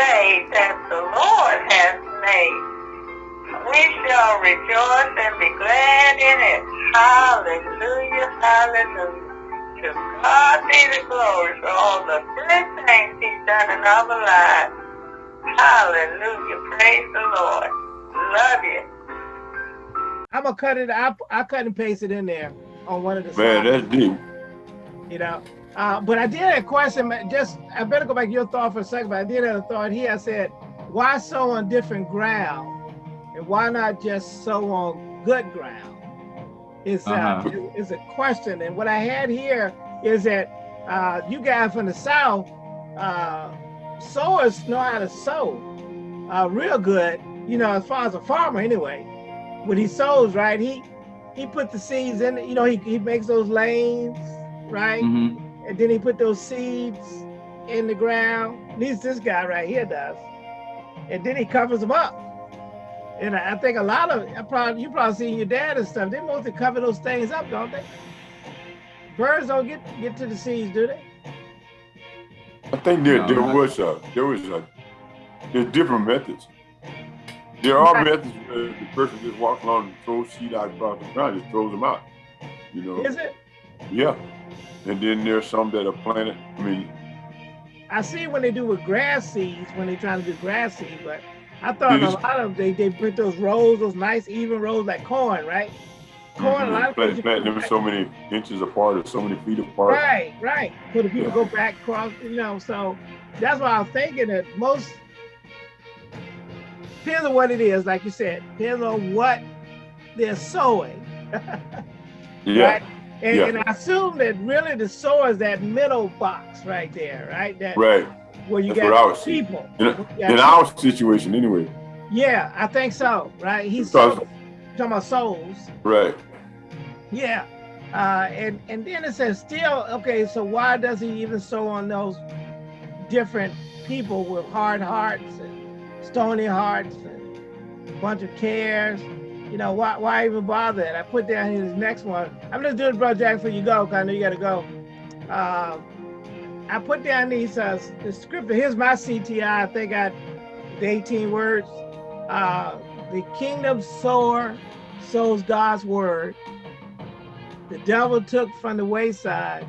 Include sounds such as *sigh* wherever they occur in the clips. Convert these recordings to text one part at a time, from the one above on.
day that the Lord has made. We shall rejoice and be glad in it. Hallelujah, hallelujah. To God be the glory for all the good things he's done in our lives. Hallelujah, praise the Lord. Love you. I'm gonna cut it. I I cut and paste it in there on one of the. Man, slides, that's deep. You know, uh, but I did have a question. Just I better go back to your thought for a second. But I did have a thought here. I said, why sow on different ground, and why not just sow on good ground? It's uh, Uh-huh. it- it's a question. And what I had here is that uh, you guys from the south, uh, sowers know how to sow uh, real good. You know, as far as a farmer anyway when he sows, right, he he put the seeds in, you know, he, he makes those lanes, right? Mhm. And then he put those seeds in the ground. At least this guy right here does. And then he covers them up. And I I think a lot of I probably you probably seen your dad and stuff. They mostly cover those things up, don't they? Birds don't get get to the seeds, do they? I think there, No, there not- was a, there was a, there's different methods. There are Right. methods where the person just walks along and throws seed out across the ground, just throws them out. You know? Is it? Yeah. And then there's some that are planted. I mean, I see when they do with grass seeds when they're trying to do grass seed, but I thought a lot of they they put those rows, those nice even rows like corn, right? Corn, a mm-hmm. lot of plant, plant them so many inches apart or so many feet apart. Right, right. So the people go back across, you know. So that's why I was thinking that most depends on what it is, like you said, depends on what they're sowing. *laughs* Yeah. Right? And, Yeah. and I assume that really the is that middle box right there, right? That Right. where you That's got people. In, You got in our situation, anyway. Yeah, I think so. Right? He's Because- talking about souls. Right. Yeah. Uh, and and then it says still okay. So why does he even sow on those different people with hard hearts and stony hearts and a bunch of cares? You know why why even bother? And I put down his next one. I'm just doing Brother Jack for you go. 'cause I know you got to go. Um, I put down these uh, the scripture. Here's my CTI. I think I the 18 words. Uh, the kingdom sower sows God's word. The devil took from the wayside,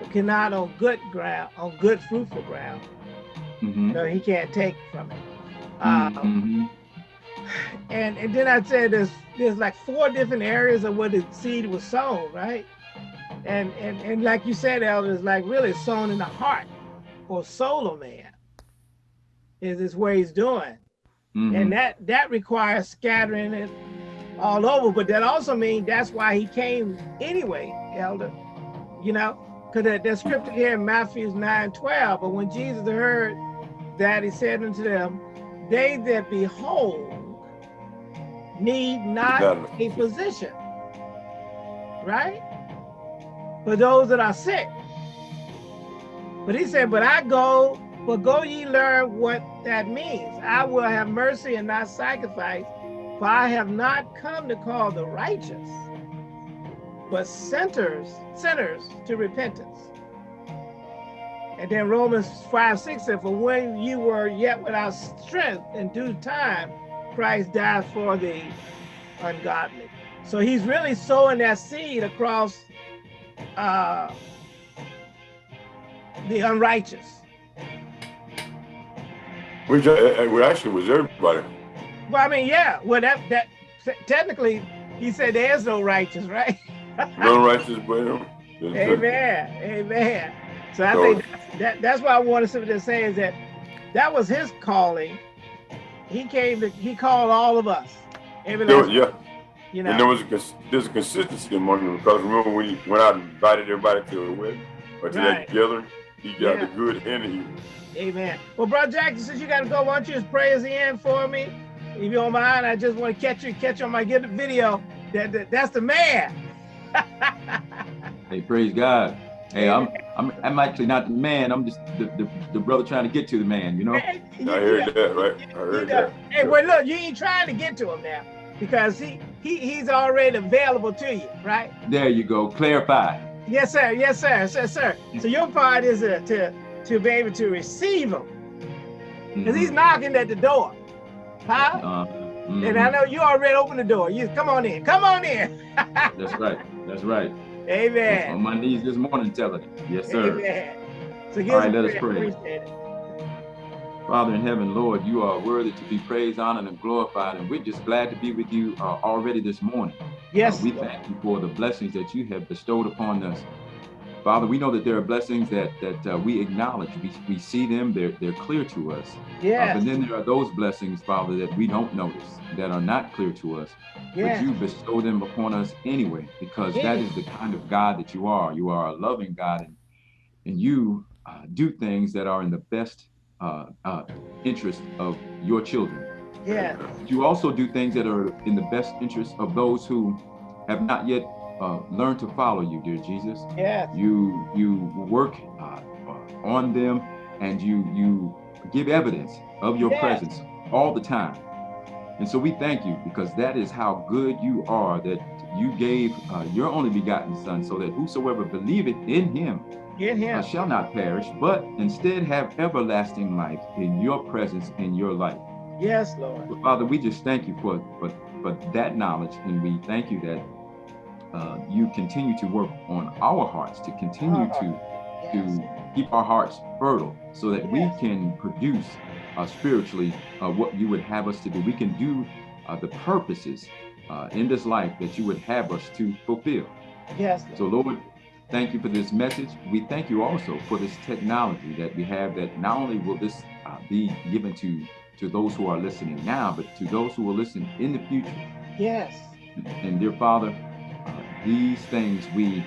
but cannot on good ground, on good fruitful ground. Mhm. No, he can't take from it. Um, Mhm. And and then I said there's there's like four different areas of where the seed was sown, right? And and and like you said, Elder, it's like really sown in the heart or soul of man. Is is where he's doing. Mhm. and that that requires scattering it all over but that also means that's why he came anyway elder you know because that, that scripture here in matthew 9 12 but when jesus heard that he said unto them they that behold need not a physician right for those that are sick but he said but i go but go ye learn what that means. I will have mercy and not sacrifice, for I have not come to call the righteous, but sinners, sinners to repentance. And then Romans 5, 6 said, For when you were yet without strength in due time, Christ died for the ungodly. So he's really sowing that seed across uh, the unrighteous. Which uh, uh, actually was everybody. Well, I mean, yeah. Well, that that technically, he said there's no righteous, right? no righteous but him. *laughs* Amen. Amen. So I So- think that, that that's what I wanted somebody to say is that that was his calling. He came to he called all of us. Every There was, yeah, you know. and there was a, cons- there's a consistency among them because remember when he went out and invited everybody to a wedding or to Right. that gathering, he got Yeah. the good and the evil. Amen. Well, Brother Jackson, since you gotta go, why don't you just pray the end for me? If you don't mind, I just want to catch you, catch you on my get the video. That, that that's the man. *laughs* Hey, praise God. Hey, I'm I'm I'm actually not the man. I'm just the, the, the brother trying to get to the man. You know. I heard that, right? I you heard know, that. Hey, well, look, you ain't trying to get to him now because he, he he's already available to you, right? There you go. Clarify. Yes, sir. Yes, sir. Yes, sir. So your part is uh, to to be able to receive him because he's Mhm. knocking at the door. Huh? Uh, And I know you already opened the door. You come on in. Come on in. *laughs* That's right. That's right. On my knees this morning telling it. Yes, sir. Amen. So All right, let us pray. Father in heaven, Lord, you are worthy to be praised, honored, and glorified. And we're just glad to be with you uh, already this morning. Yes. Uh, we Lord. thank you for the blessings that you have bestowed upon us. Father, we know that there are blessings that that uh, we acknowledge. We, we see them, they're, they're clear to us. Uh, Yes. but then there are those blessings, Father, that we don't notice, that are not clear to us. yes. But you bestow them upon us anyway, because that Yes. is the kind of God that you are. You are a loving God, and, and you uh, do things that are in the best uh, uh, interest of your children. yes. You also do things that are in the best interest of those who have not yet uh, learned to follow you, dear Jesus. Yes. You you work uh, uh, on them, and you you give evidence of your Yes. presence all the time. And so we thank you because that is how good you are. That you gave uh, your only begotten Son, so that whosoever believeth in Him uh, him. shall not perish, but instead have everlasting life in your presence in your life. Yes, Lord. Father, we just thank you for, for, for that knowledge, and we thank you that uh, you continue to work on our hearts, to continue to, Yes. to keep our hearts fertile so that we can produce uh, spiritually uh, what you would have us to do. We can do uh, the purposes uh, in this life that you would have us to fulfill. Yes. So, Lord, thank you for this message. We thank you also for this technology that we have that not only will this uh, be given to, to those who are listening now, but to those who will listen in the future. Yes. And dear Father, these things we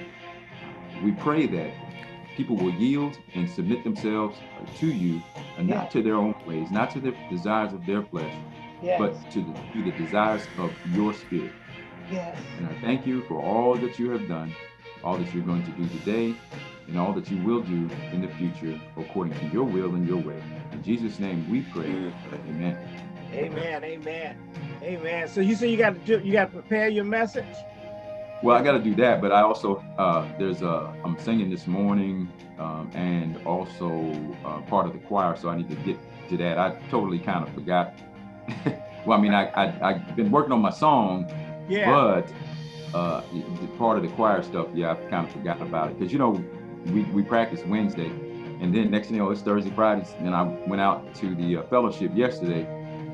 we pray that people will yield and submit themselves to you, and Yeah. not to their own ways, not to the desires of their flesh, Yes. but to the, to the desires of your spirit. yes. And I thank you for all that you have done, all that you're going to do today, and all that you will do in the future according to your will and your way. In Jesus' name we pray. Amen. Amen. Amen. Amen. So you say you got to do, you got to prepare your message. Well, I got to do that, but I also uh, there's a I'm singing this morning, um, and also uh, part of the choir, so I need to get to that. I totally kind of forgot. *laughs* well, I mean, I, I I've been working on my song, Yeah. but uh, the part of the choir stuff, yeah, I've kind of forgotten about it because you know we we practice Wednesday, and then next thing you know it's Thursday, Friday, and I went out to the uh, fellowship yesterday,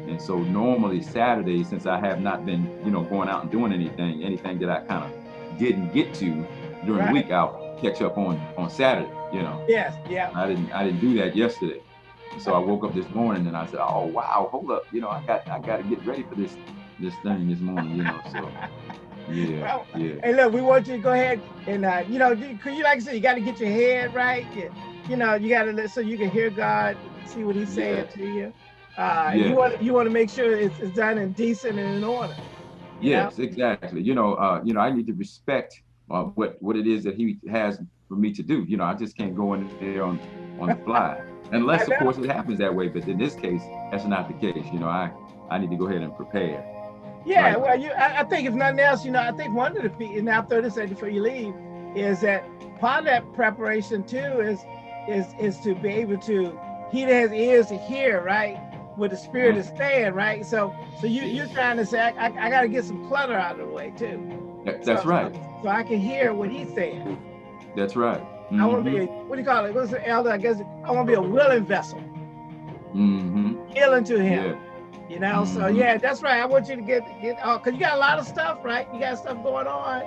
and so normally Saturday, since I have not been you know going out and doing anything, anything that I kind of didn't get to during Right. the week, I'll catch up on on Saturday, you know. yes. Yeah. I didn't I didn't do that yesterday. So I woke up this morning and I said, "Oh wow, hold up, you know, I got I got to get ready for this this thing this morning, you know." So yeah, Well, yeah, Hey, look, we want you to go ahead and uh, you know, you, like I said, you got to get your head right. You, you know, you got to so you can hear God, see what He's saying to you. Uh, Yeah. You want you want to make sure it's, it's done in decent and in order. you know? yes, exactly. You know, uh, you know, I need to respect uh, what what it is that He has for me to do. You know, I just can't go in there on on the fly, *laughs* unless of course it happens that way. But in this case, that's not the case. You know, I I need to go ahead and prepare. Yeah, Right. well, you, I, I think if nothing else, you know, I think one of the feet, and I'll throw this at before you leave, is that part of that preparation too is is is to be able to he that has ears to hear, right? What the spirit is saying, right? So so you you're trying to say I, I, I got to get some clutter out of the way too. That- That's So- right. So I can hear what he's saying. That's right. I want to be a, what do you call it? What's the elder? I guess I want to be a willing vessel, Mhm. yielding to him. Yeah. You know, so Mhm. yeah, that's right. I want you to get get uh, cause you got a lot of stuff, right? You got stuff going on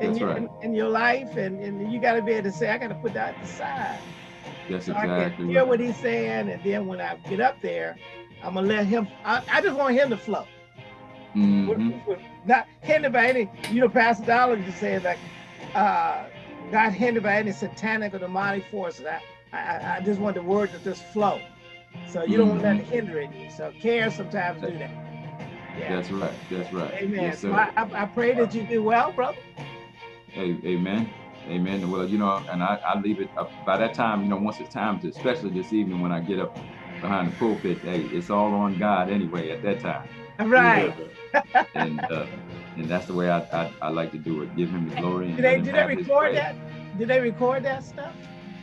in, your, right. in, in your life, and, and you got to be able to say, I got to put that aside. That's So I exactly hear right. what he's saying, and then when I get up there, I'm gonna let him. I, I just want him to flow, with- Mhm. not hindered by any. You know, Pastor Dollar just said like, uh, not hindered by any satanic or demonic forces. I, I, I just want the word to just flow. So you don't want that to Mhm. hinder it. So care sometimes do that. Yeah. That's right. That's right. Amen. Yes, so. I, I, I pray that you do well, brother. Hey, amen. Amen. Well, you know, and I, I leave it up by that time, you know, once it's time to, especially this evening when I get up behind the pulpit, hey, it's all on God anyway at that time. Right. And uh, and that's the way I, I, I like to do it. Give him the glory and Did they did they record that? Did they record that stuff?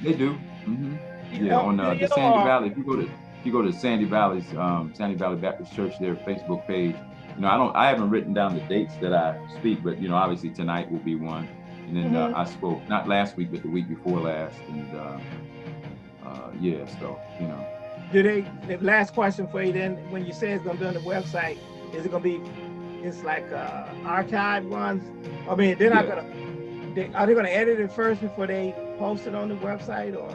They do. Mm -hmm. Yeah, know, on uh, the Sandy or- Valley. If you go to if you go to Sandy Valley's um, Sandy Valley Baptist Church, their Facebook page, you know, I don't, I haven't written down the dates that I speak, but you know, obviously tonight will be one, and then Mhm. uh, I spoke not last week, but the week before last, and uh, uh, yeah, so you know, Do they, the last question for you then, when you say it's gonna be on the website, is it gonna be, it's like uh archived ones? I mean, they're not Yeah. gonna, they, are they gonna edit it first before they post it on the website or?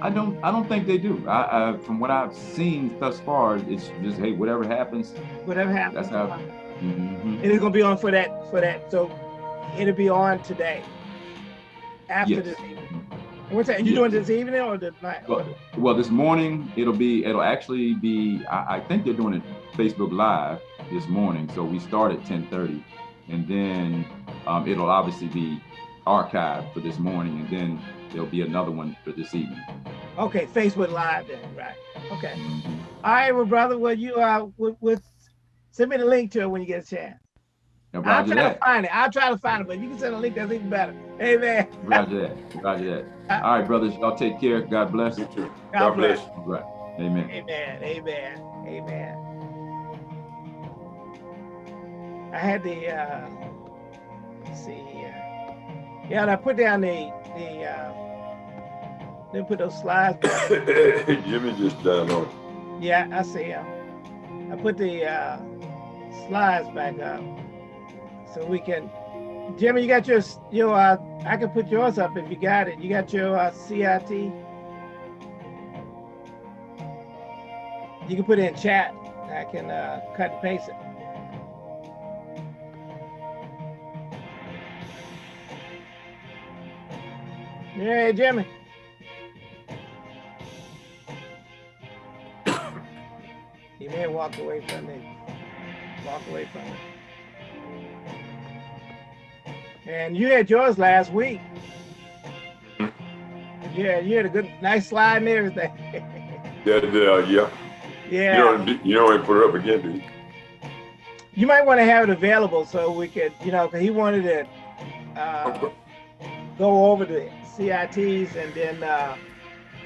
I don't, I don't think they do. I, I from what I've seen thus far, it's just hey, whatever happens. Whatever happens. That's how- mhm. It is gonna be on for that, for that, so it'll be on today. After Yes. this evening. What's that, you Yes. doing this evening or the night? Well, well, this morning it'll be, it'll actually be. I, I think they're doing it Facebook Live this morning. So we start at 10:30, and then um, it'll obviously be archived for this morning, and then there'll be another one for this evening. Okay, Facebook Live then, right, okay. Mhm. All right, well, brother, well, you, uh, with, with, send me the link to it when you get a chance. Now, I'll Roger try that. to find it, I'll try to find it, but if you can send a link, that's even better. Amen. Roger that. Roger that. *laughs* All right, brothers, y'all take care. God bless. You too. God God bless. bless. All right. Amen. Amen, amen, amen. I had the, uh, let's see here. Yeah, and I put down the, the, uh, then put those slides. *coughs* back. Jimmy just died on. Yeah, I see him. I put the, uh, slides back up. So we can, Jimmy, you got your, your, uh, I can put yours up if you got it. You got your, uh, CIT? You can put it in chat. I can, uh, cut and paste it. Yeah, Jimmy. *coughs* He may walk away from me. Walk away from it. And you had yours last week. Yeah, you had a good, nice slide and everything. Yeah, *laughs* yeah, yeah. yeah. You don't, you don't put it up again, do you? You might want to have it available so we could, you know, because he wanted to uh, go over the CITs and then uh,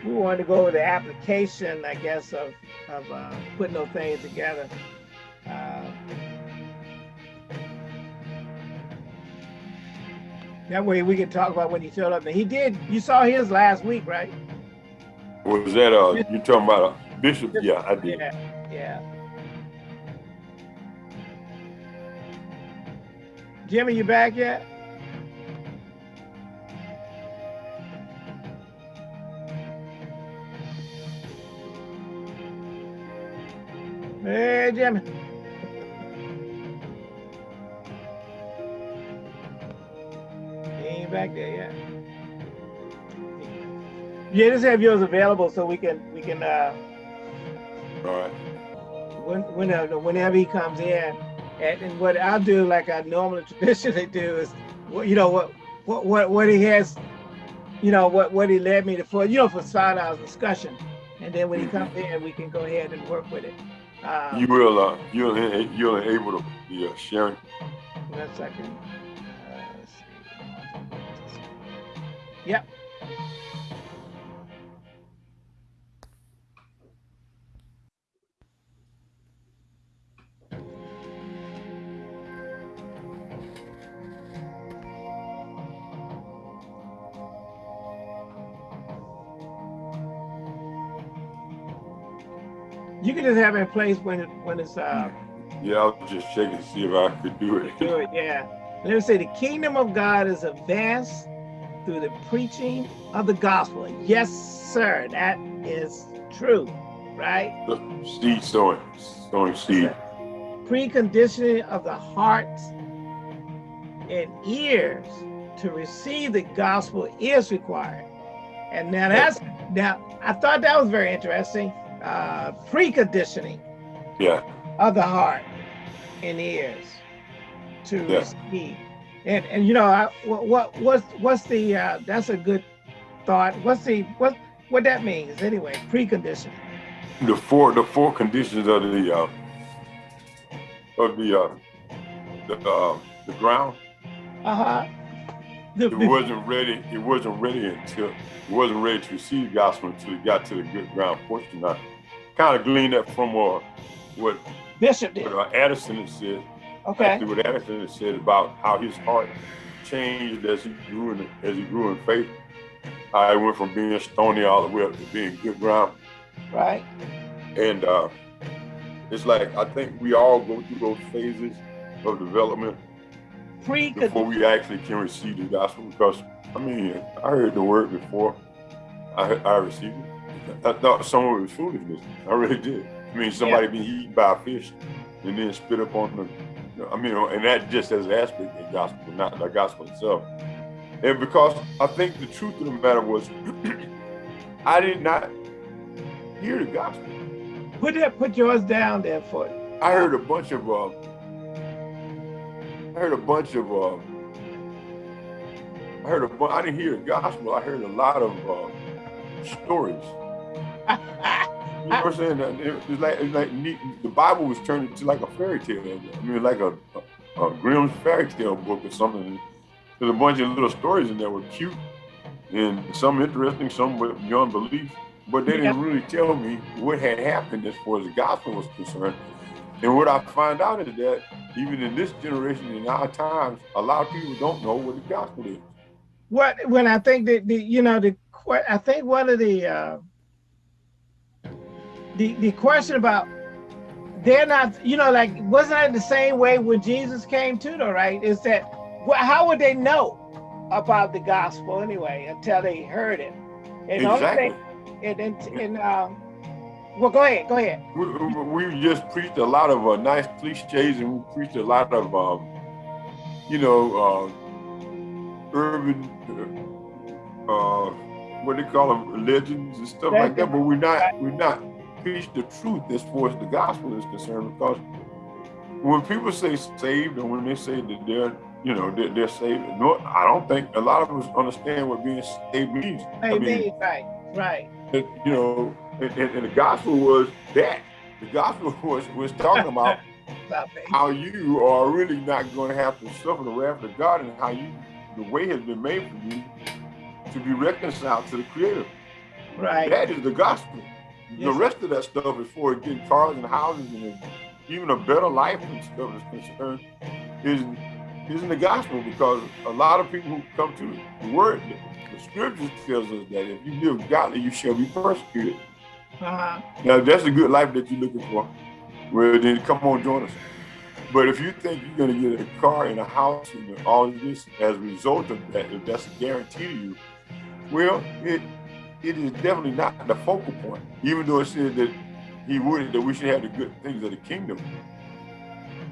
we wanted to go over the application, I guess, of, of uh, putting those things together. That way we can talk about when he showed up. And he did, you saw his last week, right? Was that, uh, you talking about a bishop? Yeah, I did. Yeah, yeah. Jimmy, you back yet? Hey, Jimmy. Back there yet. Yeah, just have yours available so we can we can uh All right. when, whenever, whenever he comes in, and, and what I'll do, like I normally *laughs* traditionally do, is, well, you know, what, what, what, what he has, you know, what, what he led me to for, you know, for start our discussion, and then when he comes in, we can go ahead and work with it. Uh, You will, uh, you'll, you'll able to be uh, sharing. one second. Yep. You can just have it in place when it, when it's uh Yeah, I was just checking to see if I could do it. do it, yeah. Let me say the kingdom of God is advanced through the preaching of the gospel. Yes, sir, that is true, right? Seed sowing, sowing seed. Preconditioning of the hearts and ears to receive the gospel is required. And now that's now I thought that was very interesting. Uh preconditioning Yeah, of the heart and ears to Yeah. receive. And and you know, I, what what what's what's the uh, that's a good thought. What's the what what that means anyway? Precondition. the four, the four conditions of the, uh, of the, uh, the, uh, the ground. Uh huh. The, It wasn't ready. It wasn't ready until it wasn't ready to receive the gospel until it got to the good ground portion. Now, kind of gleaned that from uh, what Bishop did. what, uh, Addison had said. Okay. Actually, what had said about how his heart changed as he grew in as he grew in faith. I went from being stony all the way up to being good ground. Right. And uh, it's like I think we all go through those phases of development Pre before we actually can receive the gospel. Because I mean, I heard the word before I, I received it. I thought some of it was foolishness. I really did. I mean, somebody being eaten by a fish and then spit up on the. I mean, and that just as an aspect of the gospel, not the gospel itself. And because I think the truth of the matter was, *clears throat* I did not hear the gospel. put that put yours down there for you. I heard a bunch of, uh, I heard a bunch of, uh, I heard a I didn't hear the gospel. I heard a lot of uh, stories. *laughs* You know what I'm saying? It's like, it's like neat. the Bible was turned into like a fairy tale. I mean, like a, a, a Grimm's fairy tale book or something. There's a bunch of little stories in there were cute and some interesting, some beyond belief. But they didn't really tell me what had happened as far as the gospel was concerned. And what I find out is that even in this generation, in our times, a lot of people don't know what the gospel is. What when I think that the you know the I think one of the uh, the the question about they're not you know like wasn't that the same way when Jesus came to though right? Is that well, how would they know about the gospel anyway until they heard it? And Exactly. thing- and and, and um, well, go ahead, go ahead. We, we just preached a lot of uh, nice cliches and we preached a lot of, um, you know, uh, urban, uh, what they call them, legends and stuff like that. But we're not, we're not preach the truth as far as the gospel is concerned because when people say saved and when they say that they're, you know, they're, they're saved, no, I don't think a lot of us understand what being saved means. I mean, Right, right. you know, and, and, and the gospel was that. The gospel *laughs* was was talking about how you are really not going to have to suffer the wrath of God and how you, the way has been made for you to be reconciled to the Creator. Right. That is the gospel. The Yes. rest of that stuff is for getting cars and houses and even a better life and stuff is concerned isn't isn't the gospel because a lot of people who come to the word, the scriptures tells us that if you live godly, you shall be persecuted. Uh-huh. Now, if that's the good life that you're looking for, well, then come on, join us. But if you think you're going to get a car and a house and all of this as a result of that, if that's a guarantee to you, well, it it is definitely not the focal point. Even though it said that he would that we should have the good things of the kingdom.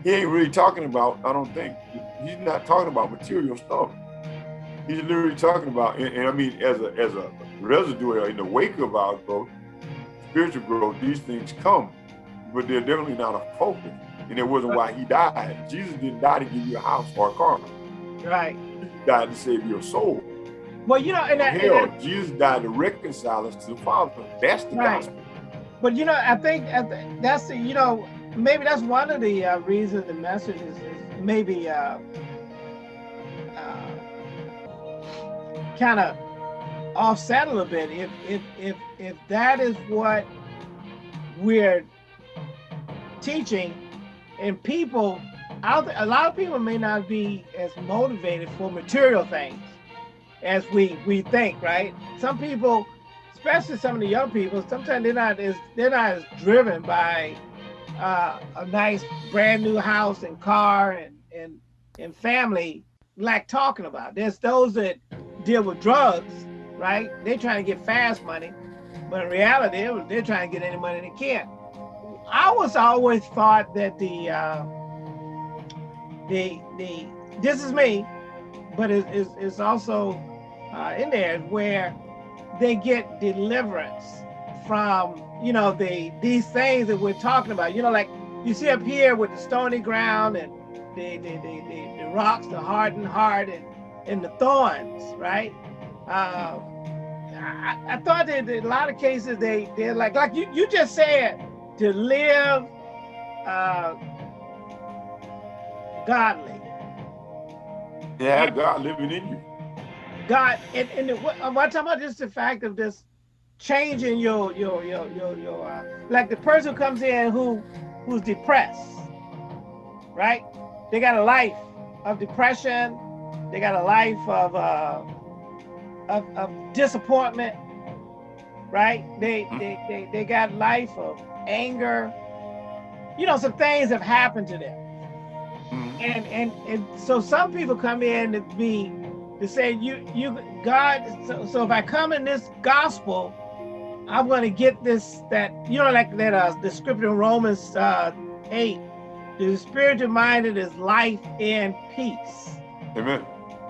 He ain't really talking about. I don't think he's not talking about material stuff. He's literally talking about, and, and I mean, as a as a residue in the wake of our growth, spiritual growth, these things come, but they're definitely not a focus. And it wasn't why he died. Jesus didn't die to give you a house or a car. Right. He died to save your soul. Well, you know, and, that, and Hell, that- Jesus died to reconcile us to the Father. That's the Right. gospel. but you know, I think I thi- that's the, you know maybe that's one of the uh, reasons the message is, is maybe uh, uh, kind of offset a little bit. If if if if that is what we're teaching, and people, I don't, a lot of people may not be as motivated for material things as we we think, right? Some people especially some of the young people, sometimes they're not as they're not as driven by uh, a nice brand new house and car and and and family like talking about. There's those that deal with drugs, right? They're trying to get fast money, but in reality, they're, trying to get any money they can. I was always thought that the uh, the the this is me, but it's, it's, it's also uh, in there where they get deliverance from you know the these things that we're talking about. You know like you see up here with the stony ground and the the, the, the, the rocks the hardened heart and and the thorns right? Uh, I, I thought that in a lot of cases they they're like like you, you just said to live uh, godly. Yeah, God living in you. God, and, and the, what I'm talking about just the fact of this changing your your your your your uh, like the person who comes in who who's depressed, right? They got a life of depression. They got a life of uh, of, of disappointment, right? They, Mhm. they they they got life of anger. You know, some things have happened to them Mhm. and and and so some people come in to be to say you you God so, so if I come in this gospel I'm going to get this that you know like that uh the scripture in Romans uh 8 the spiritual minded is life and peace Amen.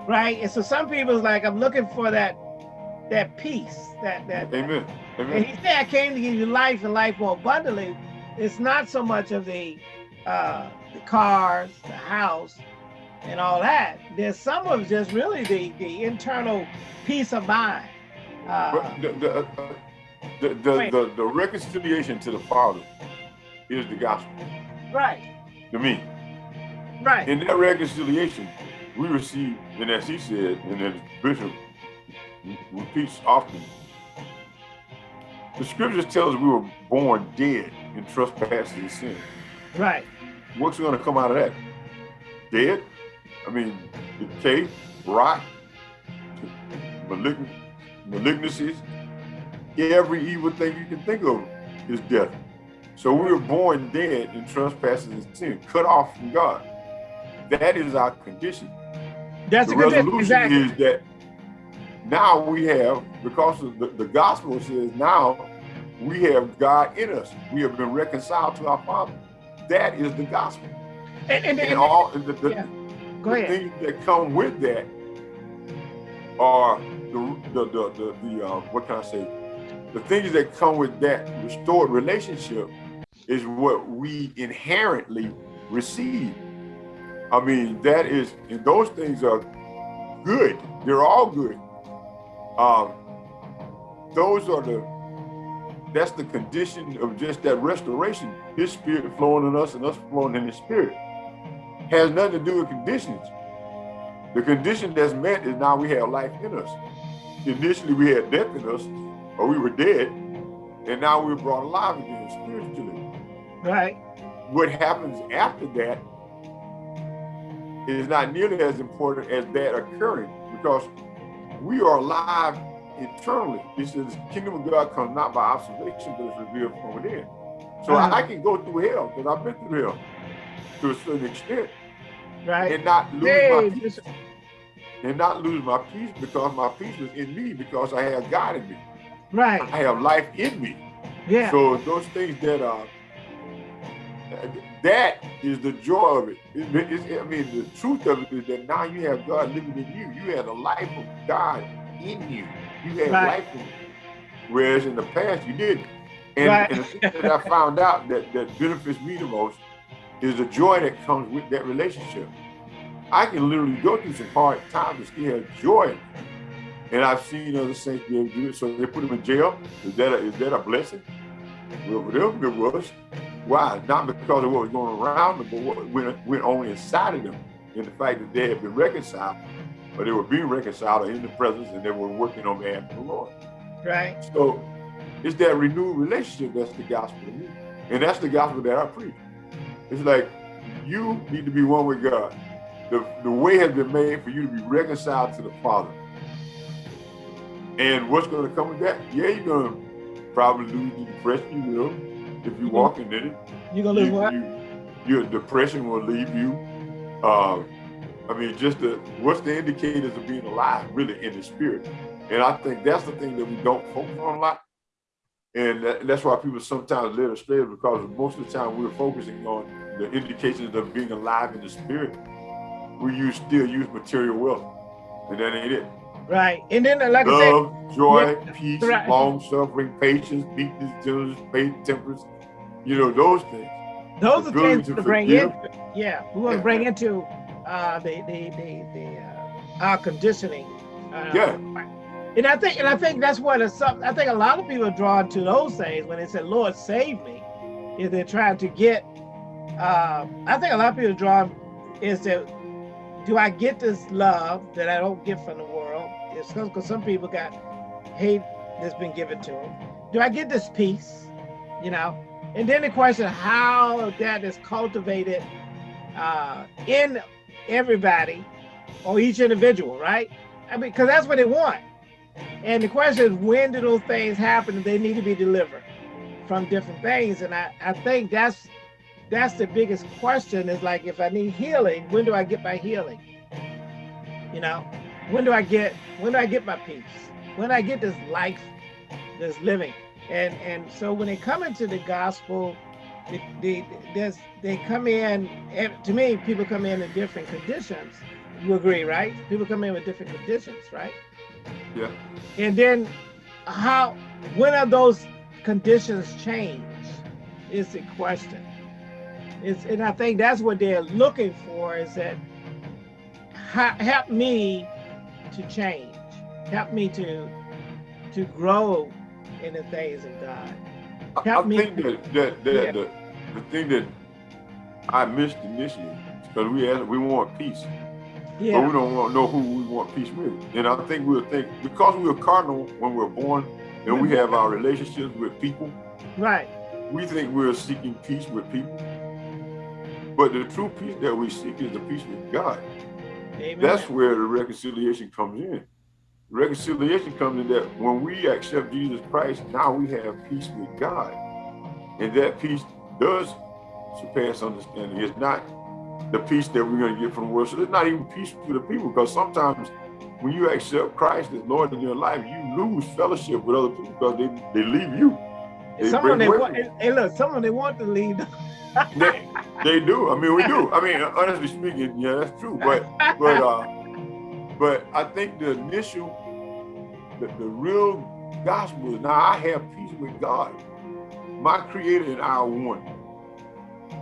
right and so some people is like I'm looking for that that peace that that Amen. and Amen. he said, I came to give you life and life more abundantly. It's not so much of the uh, the cars, the house, and all that. There's some of just really the, the internal peace of mind. Uh, the, the, uh, the, the, the, the reconciliation to the Father is the gospel right, to me. right, In that reconciliation, we receive, and as he said, and as Bishop repeats often, the scriptures tell us we were born dead in trespasses and sin. right, What's going to come out of that? Dead? I mean, decay, rot, malignant, malignancies, every evil thing you can think of is death. So we were born dead in trespasses and sin, cut off from God. That is our condition. That's the a good resolution exactly. is that now we have, because of the, the gospel says now we have God in us. We have been reconciled to our Father. That is the gospel. And, and, And and- all the, the, yeah. Go the ahead. things that come with that are the the the, the, the uh, what can I say? The things that come with that restored relationship is what we inherently receive. I mean, that is, and those things are good. They're all good. Um, those are the that's the condition of just that restoration. His spirit flowing in us and us flowing in his spirit has nothing to do with conditions. The condition that's met is now we have life in us. Initially, we had death in us, or we were dead, and now we're brought alive again spiritually. Right, What happens after that is not nearly as important as that occurring because we are alive eternally. It says the kingdom of God comes not by observation, but it's revealed from within. So Uh-huh. I can go through hell because I've been through hell to a certain extent right. and not lose Hey, my peace. And not lose my peace because my peace is in me because I have God in me. Right, I have life in me. yeah, So those things that are that is the joy of it. It- I mean, the truth of it is that now you have God living in you. You have the life of God in you. You have Right. life in you. Whereas in the past you didn't. And, Right. and the thing that I found out that, that benefits me the most is the joy that comes with that relationship. I can literally go through some hard times and still have joy. And I've seen other saints be able to do it. So they put them in jail. Is that a, is that a blessing? Well, for them it was. Why? Not because of what was going around them, but what went, went on inside of them. And the fact that they had been reconciled, or they were being reconciled or in the presence, and they were working on behalf of the Lord. right, So it's that renewed relationship that's the gospel to me. And that's the gospel that I preach. It's like you need to be one with God. The, the way has been made for you to be reconciled to the Father. And what's going to come with that? Yeah, you're going to probably lose the depression. You will if you walk in it. You're gonna lose You, what? you, your depression will leave you. Um, I mean, just the what's the indicators of being alive, really, in the spirit. And I think that's the thing that we don't focus on a lot. And that, that's why people sometimes led astray because most of the time we're focusing on the indications of being alive in the spirit. We use still use material wealth, and that ain't it. Right, and then like I said, Love, joy, Yeah, peace, right. long suffering, patience, meekness, gentleness, faith, temperance. You know those things. those the are things to bring forgive. in. Yeah, we want to bring into uh, the the the, the uh, our conditioning. Uh, Yeah. And I think and I think that's what I think a lot of people are drawn to those things when they say, "Lord, save me," is they're trying to get. Um, I think a lot of people are drawn is that do I get this love that I don't get from the world? It's because some people got hate that's been given to them. Do I get this peace? You know, and then the question how that is cultivated uh, in everybody or each individual, right? I mean, because that's what they want. And the question is, when do those things happen? They need to be delivered from different things. And I, I think that's that's the biggest question is like, if I need healing, when do I get my healing? You know, when do I get, when do I get my peace? When I get this life, this living? And and so when they come into the gospel, they, they, they come in, to me, people come in in different conditions. You agree, right? People come in with different conditions, right? Yeah. And then how, when are those conditions change is the question. It's, and I think that's what they're looking for is that help me to change, help me to to grow in the things of God. Help I, I me. think that, that, that yeah. the, the thing that I missed initially because we asked, we want peace. Yeah. But we don't want to know who we want peace with. And I think we'll think because we're cardinal when we're born and we have our relationships with people. Right. We think we're seeking peace with people. But the true peace that we seek is the peace with God. Amen. That's where the reconciliation comes in. Reconciliation comes in that when we accept Jesus Christ, now we have peace with God. And that peace does surpass understanding. It's not the peace that we're going to get from the world. So it's not even peace to the people because sometimes when you accept Christ as Lord in your life, you lose fellowship with other people because they, they leave you. They someone they want, hey, look, someone they want to leave. *laughs* they, they do. I mean, we do. I mean, honestly speaking, yeah, that's true. But but uh, but I think the initial, the, the real gospel is now I have peace with God. My creator and I are one.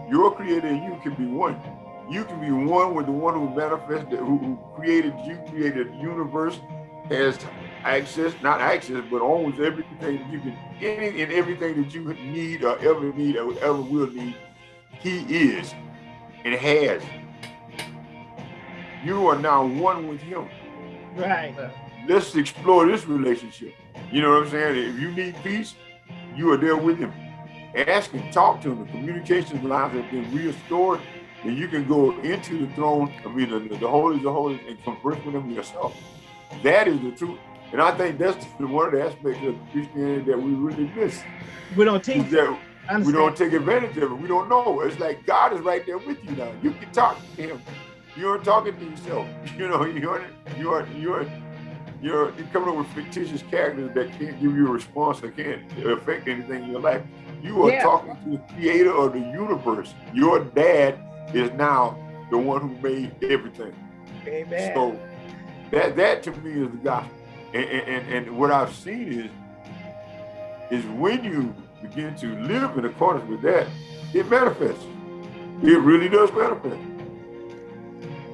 Your creator and you can be one. You can be one with the one who manifested, who, who created you, created the universe, has access, not access, but owns everything that you can, any and everything that you need or ever need or ever will need, he is and has. You are now one with him. Right. Let's explore this relationship. You know what I'm saying? If you need peace, you are there with him. Ask him, talk to him. The communication lines have been restored and you can go into the throne, I mean, the, the holies of holies and converse with him yourself. That is the truth. And I think that's the one of the aspects of Christianity that we really miss. We don't teach that. We don't take advantage of it. We don't know. It's like God is right there with you now. You can talk to him. You're talking to yourself. *laughs* You know, you're you're you're you're, you're coming up with fictitious characters that can't give you a response that can't affect anything in your life. You are yeah. talking to the creator of the universe. Your dad is now the one who made everything. Amen. So that that to me is the gospel. And, and, and what I've seen is is when you begin to live in accordance with that, it manifests. It really does manifest.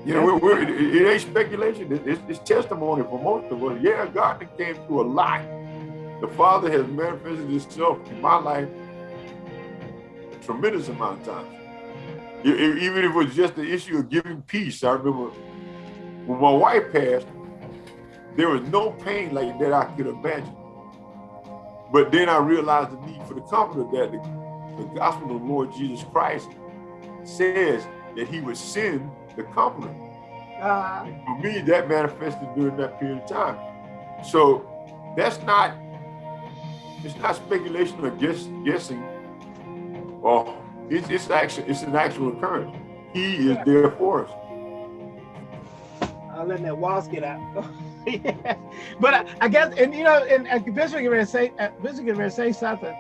You know, we're, we're, it, it, ain't speculation. It's, it's, testimony for most of us. Yeah, God came through a lot. The Father has manifested Himself in my life a tremendous amount of times even if it was just the issue of giving peace. I remember when my wife passed, there was no pain like that I could imagine. But then I realized the need for the comfort that the, the gospel of the Lord Jesus Christ says that he would send the comforter. Uh, for me, that manifested during that period of time. So that's not, it's not speculation or guess, guessing or it's, it's actually it's an actual occurrence. He is there for us. I'll let that walls get out. *laughs* yeah. But I, I, guess, and you know, and, and Bishop can say, Bishop can say something.